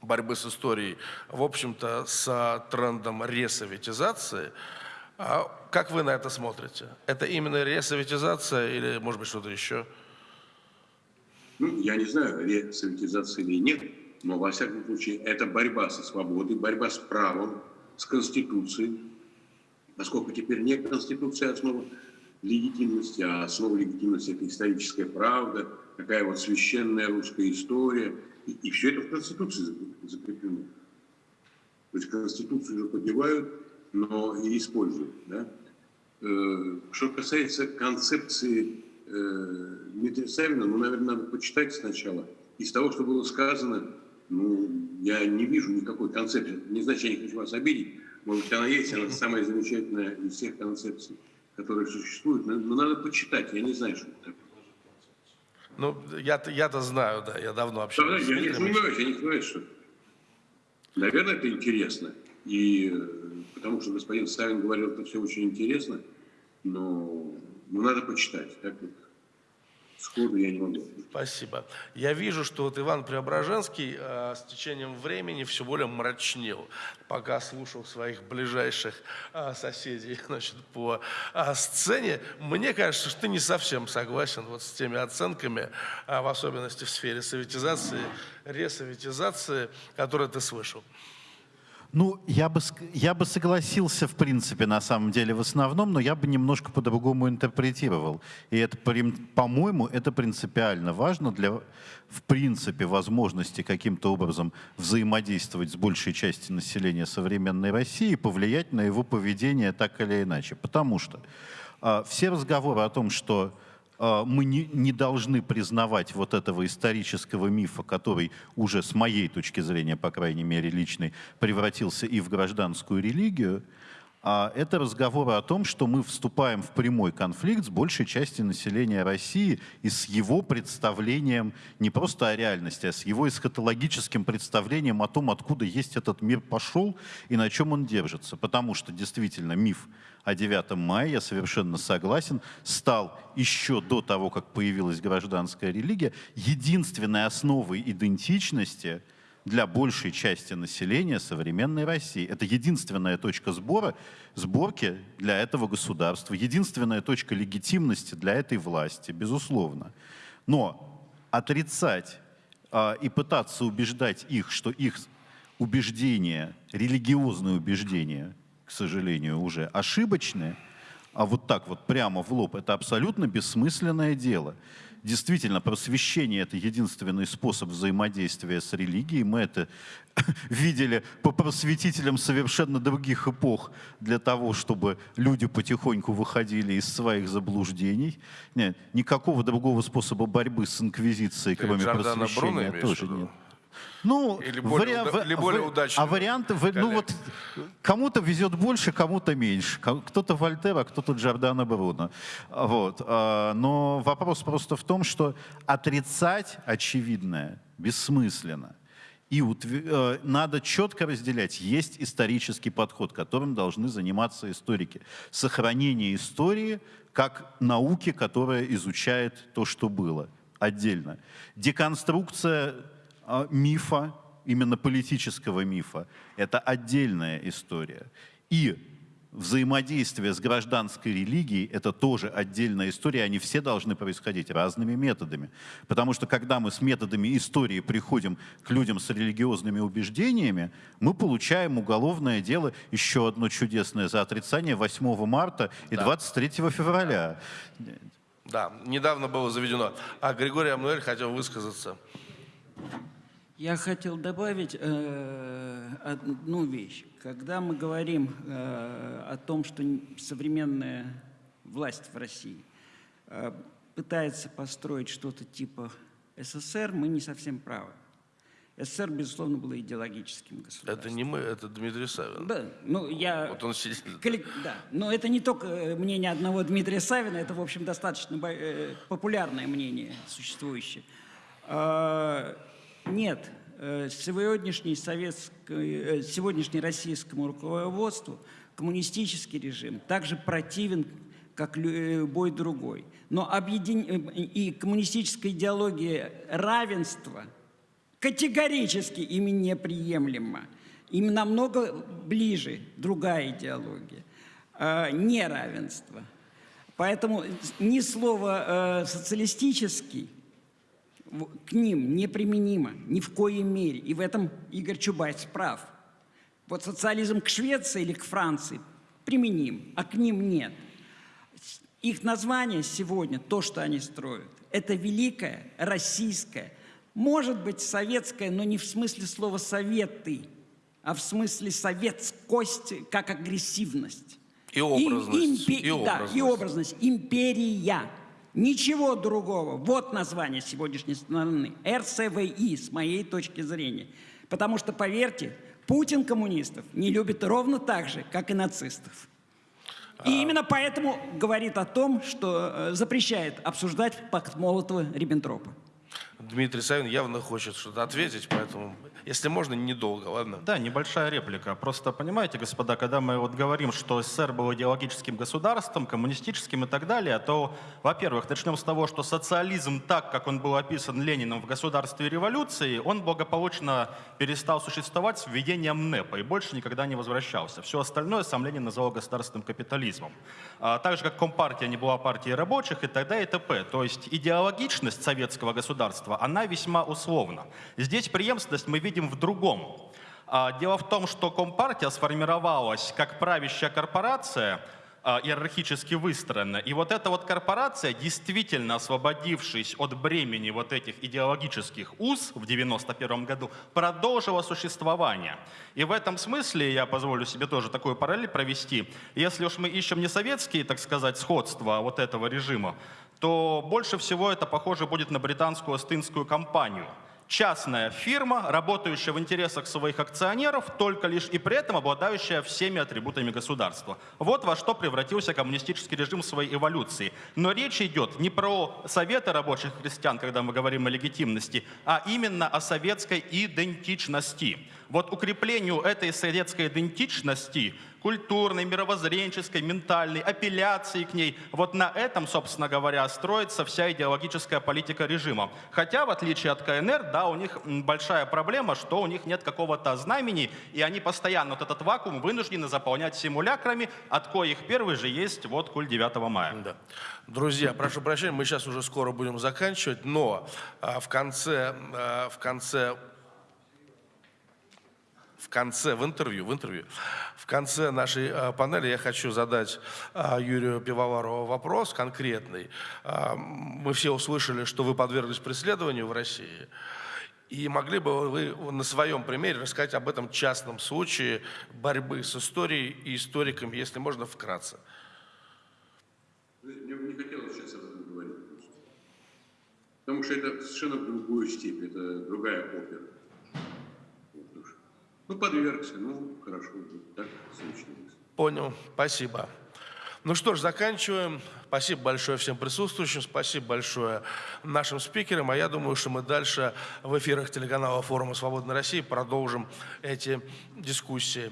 борьбы с историей, в общем-то, с трендом ресоветизации. А как вы на это смотрите? Это именно ресоветизация или, может быть, что-то еще? Ну, я не знаю, ресоветизации или нет, но, во всяком случае, это борьба со свободой, борьба с правом, с Конституцией. Поскольку теперь не Конституция основа легитимности, а основа легитимности – это историческая правда, такая вот священная русская история. И, и все это в Конституции закреп- закреплено. То есть Конституцию же подевают, но и используют. Да? э, что касается концепции э, Дмитрия Савина, ну, наверное, надо почитать сначала. Из того, что было сказано, ну, я не вижу никакой концепции. Не значит, я не хочу вас обидеть. Может быть, она есть, она самая замечательная из всех концепций, которые существуют. Но, но надо почитать, я не знаю, что это такое. Ну, я-то, я-то знаю, да, я давно Да, общаюсь. с я не сомневаюсь, я не сомневаюсь, что... Наверное, это интересно. И э, потому что господин Савин говорил, это все очень интересно, но, но надо почитать. Так вот сходу я не могу. Спасибо. Я вижу, что вот Иван Преображенский э, с течением времени все более мрачнел, пока слушал своих ближайших э, соседей <laughs> значит, по э, сцене. Мне кажется, что ты не совсем согласен вот с теми оценками, э, в особенности в сфере советизации, ресоветизации, которые ты слышал. Ну, я бы, я бы согласился, в принципе, на самом деле, в основном, но я бы немножко по-другому интерпретировал. И это, по-моему, это принципиально важно для, в принципе, возможности каким-то образом взаимодействовать с большей частью населения современной России и повлиять на его поведение так или иначе. Потому что а, все разговоры о том, что мы не, не должны признавать вот этого исторического мифа, который уже с моей точки зрения, по крайней мере личной, превратился и в гражданскую религию, а это разговоры о том, что мы вступаем в прямой конфликт с большей частью населения России и с его представлением не просто о реальности, а с его эсхатологическим представлением о том, откуда есть этот мир пошел и на чем он держится. Потому что действительно миф о 9 мая, я совершенно согласен, стал еще до того, как появилась гражданская религия, единственной основой идентичности для большей части населения современной России. Это единственная точка сбора, сборки для этого государства, единственная точка легитимности для этой власти, безусловно. Но отрицать а, и пытаться убеждать их, что их убеждения, религиозные убеждения, к сожалению, уже ошибочные, а вот так вот прямо в лоб, это абсолютно бессмысленное дело. Действительно, просвещение — это единственный способ взаимодействия с религией. Мы это <laughs> видели по просветителям совершенно других эпох для того, чтобы люди потихоньку выходили из своих заблуждений. Нет, никакого другого способа борьбы с инквизицией, Ты кроме Джордано Бруно просвещения, в тоже нет. Ну, Или более уда- или более ва- удачного А варианты, вы- ну вот кому-то везет больше, кому-то меньше. Кто-то Вольтер, а кто-то Джордано Бруно. Вот. а, Но вопрос просто в том, что отрицать очевидное бессмысленно. И э, надо четко разделять. Есть исторический подход, которым должны заниматься историки. Сохранение истории как науки, которая изучает то, что было. Отдельно. Деконструкция а, мифа, именно политического мифа, это отдельная история. И взаимодействие с гражданской религией – это тоже отдельная история, они все должны происходить разными методами. Потому что когда мы с методами истории приходим к людям с религиозными убеждениями, мы получаем уголовное дело, еще одно чудесное, за отрицание 8 марта и 23 февраля. Да, недавно было заведено. А Григорий Амнуэль хотел высказаться. Я хотел добавить э, одну вещь. Когда мы говорим э, о том, что современная власть в России э, пытается построить что-то типа СССР, мы не совсем правы. СССР, безусловно, был идеологическим государством. Это не мы, это Дмитрий Савин. Да, ну я... Вот он сидит. Коллег- Да, но это не только э, мнение одного Дмитрия Савина, это, в общем, достаточно э, популярное мнение существующее. Нет, э, сегодняшний, советской, э, сегодняшний российскому руководству коммунистический режим также противен, как лю- любой другой. Но объедин... э, и коммунистическая идеология равенства категорически ими неприемлема. Им намного ближе другая идеология, э, неравенство. Поэтому ни слово э, социалистический к ним неприменимо ни в коей мере. И в этом Игорь Чубайс прав. Вот социализм к Швеции или к Франции применим, а к ним нет. Их название сегодня, то, что они строят, это великое российское, может быть советское, но не в смысле слова «советы», а в смысле советскость как агрессивность. И образность, импе- и да, образность. и образность. Империя. Ничего другого. Вот название сегодняшней страны. РСВИ, с моей точки зрения. Потому что, поверьте, Путин коммунистов не любит ровно так же, как и нацистов. И именно поэтому говорит о том, что э, запрещает обсуждать пакт Молотова-Риббентропа. Дмитрий Савин явно хочет что-то ответить, поэтому, если можно, недолго, ладно? Да, небольшая реплика. Просто понимаете, господа, когда мы вот говорим, что СССР был идеологическим государством, коммунистическим и так далее, то, во-первых, начнем с того, что социализм, так как он был описан Лениным в «Государстве революции», он благополучно перестал существовать с введением НЭПа и больше никогда не возвращался. Все остальное сам Ленин называл государственным капитализмом. А, так же, как Компартия не была партией рабочих и т.д. и т.п. То есть идеологичность советского государства, она весьма условна. Здесь преемственность мы видим в другом. А, Дело в том, что Компартия сформировалась как правящая корпорация, а, иерархически выстроена. И вот эта вот корпорация, действительно освободившись от бремени вот этих идеологических уз в 91 году, продолжила существование. И в этом смысле я позволю себе тоже такую параллель провести. Если уж мы ищем не советские, так сказать, сходства вот этого режима, то больше всего это похоже будет на британскую Остинскую компанию – частная фирма, работающая в интересах своих акционеров, только лишь и при этом обладающая всеми атрибутами государства. Вот во что превратился коммунистический режим в своей эволюции. Но речь идет не про советы рабочих крестьян, когда мы говорим о легитимности, а именно о советской идентичности. Вот укреплению этой советской идентичности культурной, мировоззренческой, ментальной, апелляции к ней. Вот на этом, собственно говоря, строится вся идеологическая политика режима. Хотя, в отличие от КНР, да, у них большая проблема, что у них нет какого-то знамени, и они постоянно вот этот вакуум вынуждены заполнять симулякрами, от коих первый же есть вот куль 9 мая. Да. Друзья, прошу прощения, мы сейчас уже скоро будем заканчивать, но а, в конце, а, в конце, в конце, в интервью, в интервью, в конце нашей а, панели я хочу задать а, Юрию Пивоварову вопрос конкретный. А, мы все услышали, что вы подверглись преследованию в России. И могли бы вы на своем примере рассказать об этом частном случае борьбы с историей и историками, если можно, вкратце? Мне бы не хотелось сейчас об этом говорить. Потому что это совершенно другую степь, это другая опера. Ну, подвергся, ну, хорошо, так случилось. Понял, спасибо. Ну что ж, заканчиваем. Спасибо большое всем присутствующим, спасибо большое нашим спикерам. А я думаю, что мы дальше в эфирах телеканала форума «Свободной России» продолжим эти дискуссии.